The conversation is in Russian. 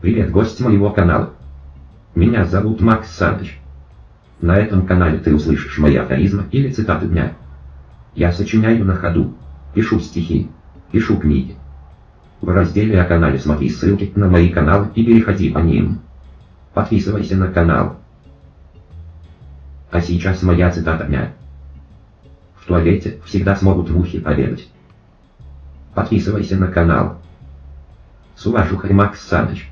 Привет, гость моего канала. Меня зовут Макс Саныч. На этом канале ты услышишь мои афоризмы или цитаты дня. Я сочиняю на ходу, пишу стихи, пишу книги. В разделе о канале смотри ссылки на мои каналы и переходи по ним. Подписывайся на канал. А сейчас моя цитата дня. В туалете всегда смогут мухи обедать. Подписывайся на канал. С уважухой Макс Саныч.